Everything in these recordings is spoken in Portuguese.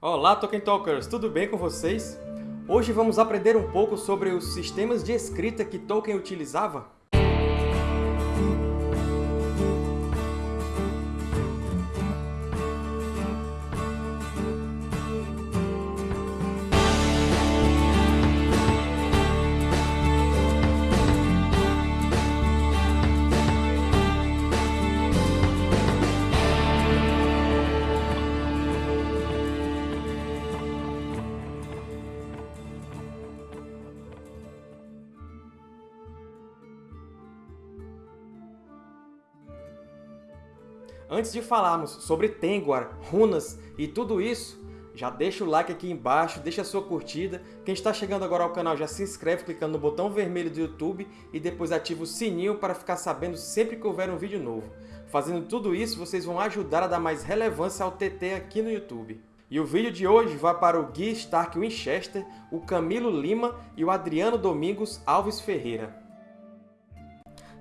Olá, Tolkien Talkers! Tudo bem com vocês? Hoje vamos aprender um pouco sobre os sistemas de escrita que Tolkien utilizava. Antes de falarmos sobre Tengwar, runas e tudo isso, já deixa o like aqui embaixo, deixa a sua curtida. Quem está chegando agora ao canal já se inscreve clicando no botão vermelho do YouTube e depois ativa o sininho para ficar sabendo sempre que houver um vídeo novo. Fazendo tudo isso, vocês vão ajudar a dar mais relevância ao TT aqui no YouTube. E o vídeo de hoje vai para o Gui Stark Winchester, o Camilo Lima e o Adriano Domingos Alves Ferreira.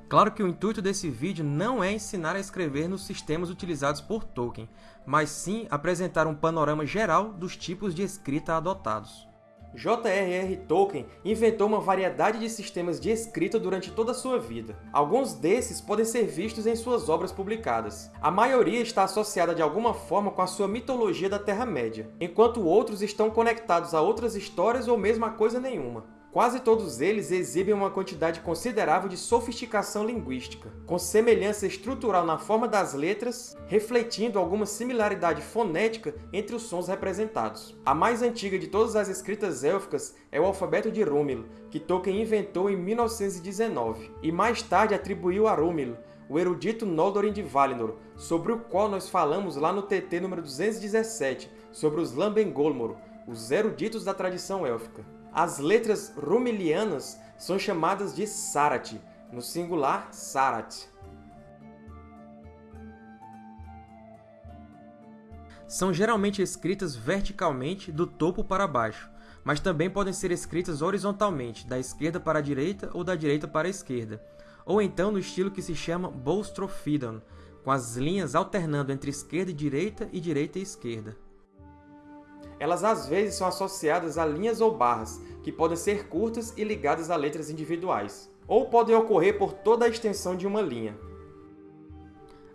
Claro que o intuito desse vídeo não é ensinar a escrever nos sistemas utilizados por Tolkien, mas sim apresentar um panorama geral dos tipos de escrita adotados. J.R.R. Tolkien inventou uma variedade de sistemas de escrita durante toda a sua vida. Alguns desses podem ser vistos em suas obras publicadas. A maioria está associada de alguma forma com a sua mitologia da Terra-média, enquanto outros estão conectados a outras histórias ou mesmo a coisa nenhuma. Quase todos eles exibem uma quantidade considerável de sofisticação linguística, com semelhança estrutural na forma das letras, refletindo alguma similaridade fonética entre os sons representados. A mais antiga de todas as escritas élficas é o alfabeto de Rúmil, que Tolkien inventou em 1919, e mais tarde atribuiu a Rúmil, o erudito Noldorin de Valinor, sobre o qual nós falamos lá no TT número 217, sobre os Lambengolmor, os eruditos da tradição élfica. As letras rumilianas são chamadas de Sarat, no singular Sarat. São geralmente escritas verticalmente, do topo para baixo, mas também podem ser escritas horizontalmente, da esquerda para a direita ou da direita para a esquerda, ou então no estilo que se chama Boustrophedon, com as linhas alternando entre esquerda e direita e direita e esquerda. Elas às vezes são associadas a linhas ou barras, que podem ser curtas e ligadas a letras individuais, ou podem ocorrer por toda a extensão de uma linha.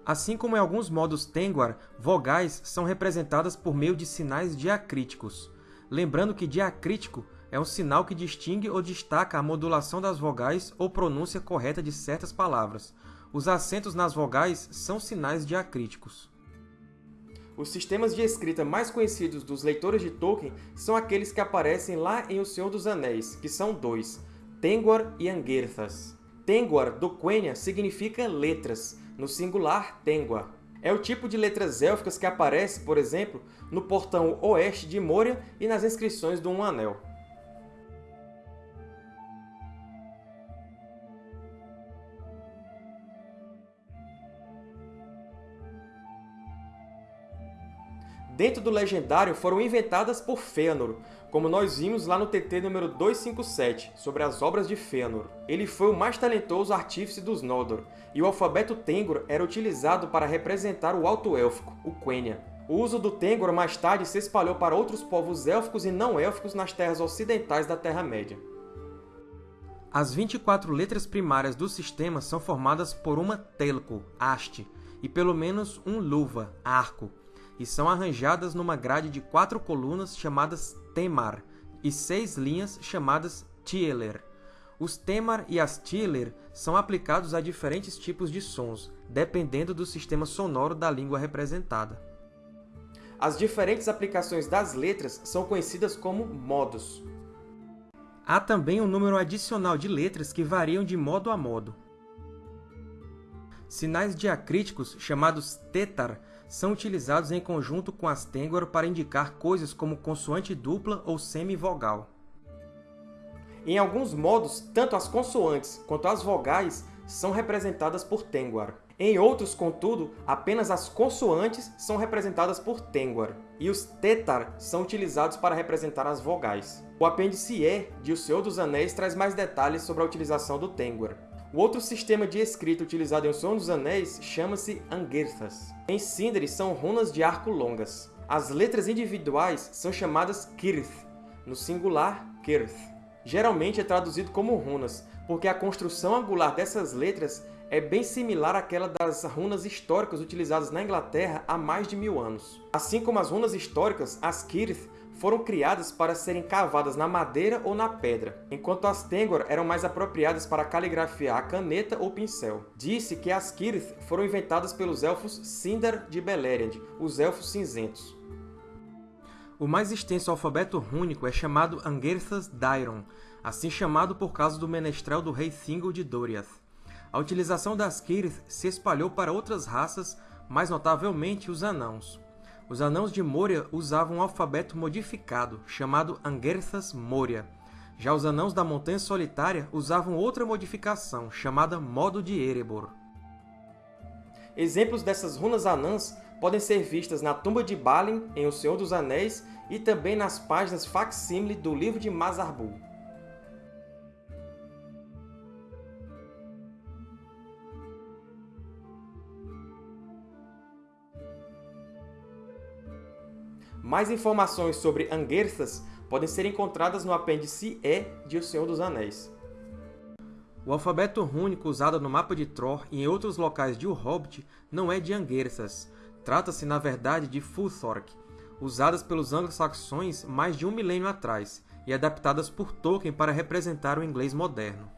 Assim como em alguns modos Tengwar, vogais são representadas por meio de sinais diacríticos. Lembrando que diacrítico é um sinal que distingue ou destaca a modulação das vogais ou pronúncia correta de certas palavras. Os acentos nas vogais são sinais diacríticos. Os sistemas de escrita mais conhecidos dos leitores de Tolkien são aqueles que aparecem lá em O Senhor dos Anéis, que são dois, Tengwar e Angerthas. Tengwar, do Quenya, significa letras, no singular Tengwar. É o tipo de letras élficas que aparece, por exemplo, no portão oeste de Moria e nas inscrições do Um Anel. Dentro do Legendário foram inventadas por Fëanor, como nós vimos lá no TT número 257, sobre as obras de Fëanor. Ele foi o mais talentoso artífice dos Noldor, e o alfabeto Tengor era utilizado para representar o Alto Élfico, o Quenya. O uso do Tengor mais tarde se espalhou para outros povos élficos e não élficos nas terras ocidentais da Terra-média. As 24 letras primárias do sistema são formadas por uma telco, haste, e pelo menos um luva, arco, e são arranjadas numa grade de quatro colunas chamadas temar e seis linhas chamadas tieler. Os temar e as tieler são aplicados a diferentes tipos de sons, dependendo do sistema sonoro da língua representada. As diferentes aplicações das letras são conhecidas como modos. Há também um número adicional de letras que variam de modo a modo. Sinais diacríticos, chamados tetar, são utilizados em conjunto com as Tengwar para indicar coisas como consoante dupla ou semivogal. Em alguns modos, tanto as consoantes quanto as vogais são representadas por Tengwar. Em outros, contudo, apenas as consoantes são representadas por Tengwar, e os Tetar são utilizados para representar as vogais. O apêndice E de O Senhor dos Anéis traz mais detalhes sobre a utilização do Tengwar. O outro sistema de escrita utilizado em O Senhor dos Anéis chama-se Angerthas. Em Sindri são runas de arco longas. As letras individuais são chamadas kirth, no singular kirth. Geralmente é traduzido como runas, porque a construção angular dessas letras é bem similar àquela das runas históricas utilizadas na Inglaterra há mais de mil anos. Assim como as runas históricas, as kirth foram criadas para serem cavadas na madeira ou na pedra, enquanto as Tengwar eram mais apropriadas para caligrafiar a caneta ou pincel. Disse que as Kirith foram inventadas pelos Elfos Sindar de Beleriand, os Elfos Cinzentos. O mais extenso alfabeto rúnico é chamado Angerthas Dairon, assim chamado por causa do menestrel do rei Thingol de Doriath. A utilização das Kirith se espalhou para outras raças, mais notavelmente os Anãos. Os Anãos de Moria usavam um alfabeto modificado, chamado Angerthas Moria. Já os Anãos da Montanha Solitária usavam outra modificação, chamada Modo de Erebor. Exemplos dessas runas anãs podem ser vistas na tumba de Balin, em O Senhor dos Anéis, e também nas páginas facsímile do livro de Mazarbul. Mais informações sobre Angerthas podem ser encontradas no apêndice E de O Senhor dos Anéis. O alfabeto rúnico usado no mapa de Tror e em outros locais de O Hobbit não é de Angerthas. Trata-se, na verdade, de Futhorc, usadas pelos anglo-saxões mais de um milênio atrás e adaptadas por Tolkien para representar o inglês moderno.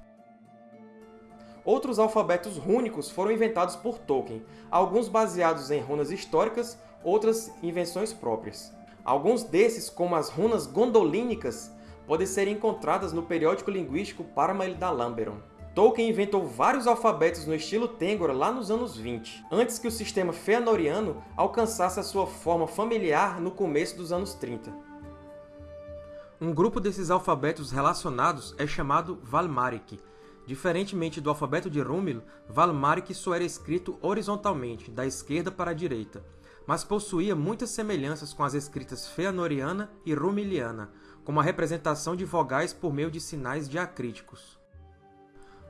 Outros alfabetos rúnicos foram inventados por Tolkien, alguns baseados em runas históricas, outras invenções próprias. Alguns desses, como as runas gondolínicas, podem ser encontradas no periódico linguístico Parmael da Lamberon. Tolkien inventou vários alfabetos no estilo Tengwar lá nos anos 20, antes que o sistema Feanoriano alcançasse a sua forma familiar no começo dos anos 30. Um grupo desses alfabetos relacionados é chamado Valmarik. Diferentemente do alfabeto de Rúmil, Valmarik só era escrito horizontalmente, da esquerda para a direita, mas possuía muitas semelhanças com as escritas feanoriana e rumiliana, como a representação de vogais por meio de sinais diacríticos.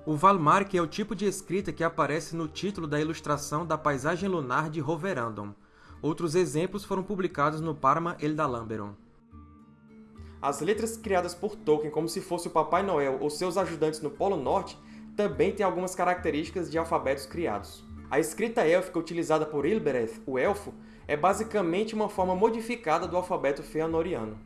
O Valmark é o tipo de escrita que aparece no título da ilustração da paisagem lunar de Roverandom. Outros exemplos foram publicados no Parma Eldalamberon. As letras criadas por Tolkien como se fosse o Papai Noel ou seus ajudantes no Polo Norte também têm algumas características de alfabetos criados. A escrita élfica utilizada por Ilbereth, o Elfo, é basicamente uma forma modificada do alfabeto feanoriano.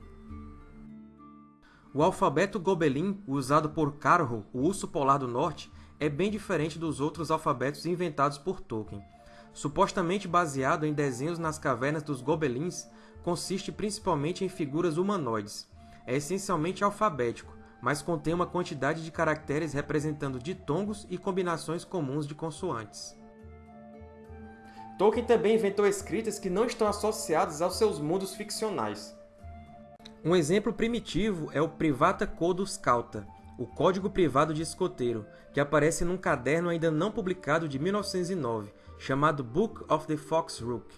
O alfabeto Gobelin, usado por Carho, o Urso Polar do Norte, é bem diferente dos outros alfabetos inventados por Tolkien. Supostamente baseado em desenhos nas cavernas dos Gobelins, consiste principalmente em figuras humanoides. É essencialmente alfabético, mas contém uma quantidade de caracteres representando ditongos e combinações comuns de consoantes. Tolkien também inventou escritas que não estão associadas aos seus mundos ficcionais. Um exemplo primitivo é o Privata Codus Cauta, o Código Privado de Escoteiro, que aparece num caderno ainda não publicado de 1909, chamado Book of the Fox Rook.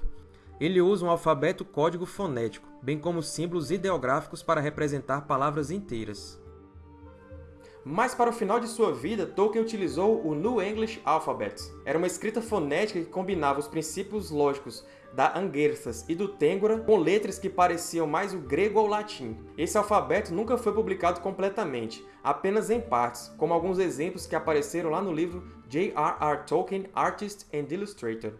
Ele usa um alfabeto código fonético, bem como símbolos ideográficos para representar palavras inteiras. Mas para o final de sua vida, Tolkien utilizou o New English Alphabet. Era uma escrita fonética que combinava os princípios lógicos da Angerthas e do Tengwara com letras que pareciam mais o grego ou o latim. Esse alfabeto nunca foi publicado completamente, apenas em partes, como alguns exemplos que apareceram lá no livro J.R.R. Tolkien, Artist and Illustrator.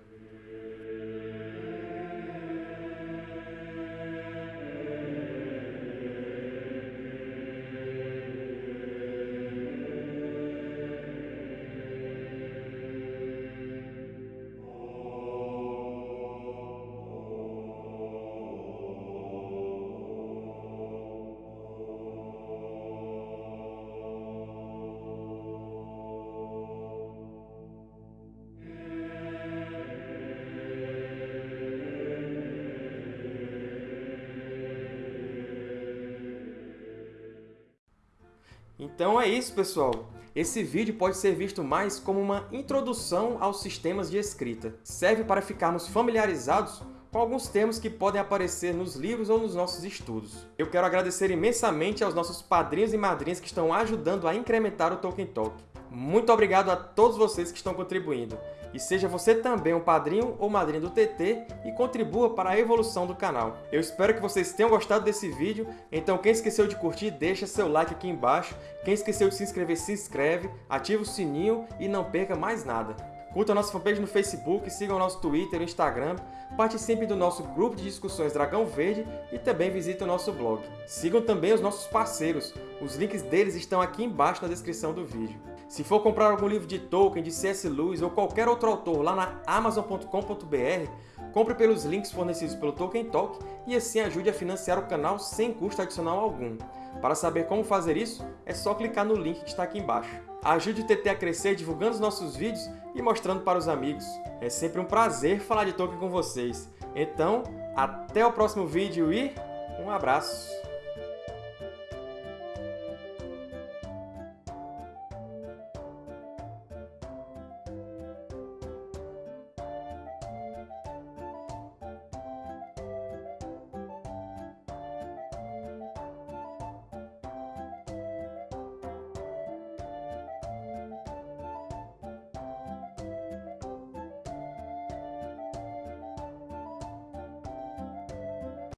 Então é isso, pessoal! Esse vídeo pode ser visto mais como uma introdução aos sistemas de escrita. Serve para ficarmos familiarizados com alguns termos que podem aparecer nos livros ou nos nossos estudos. Eu quero agradecer imensamente aos nossos padrinhos e madrinhas que estão ajudando a incrementar o Tolkien Talk. Muito obrigado a todos vocês que estão contribuindo. E seja você também um padrinho ou madrinha do TT e contribua para a evolução do canal. Eu espero que vocês tenham gostado desse vídeo, então quem esqueceu de curtir, deixa seu like aqui embaixo. Quem esqueceu de se inscrever, se inscreve, ativa o sininho e não perca mais nada. Curta a nossa fanpage no Facebook, sigam o nosso Twitter e Instagram, participem do nosso grupo de discussões Dragão Verde e também visitem o nosso blog. Sigam também os nossos parceiros, os links deles estão aqui embaixo na descrição do vídeo. Se for comprar algum livro de Tolkien, de C.S. Lewis ou qualquer outro autor lá na Amazon.com.br, compre pelos links fornecidos pelo Tolkien Talk e assim ajude a financiar o canal sem custo adicional algum. Para saber como fazer isso, é só clicar no link que está aqui embaixo. Ajude o TT a crescer divulgando os nossos vídeos e mostrando para os amigos. É sempre um prazer falar de Tolkien com vocês. Então, até o próximo vídeo e um abraço!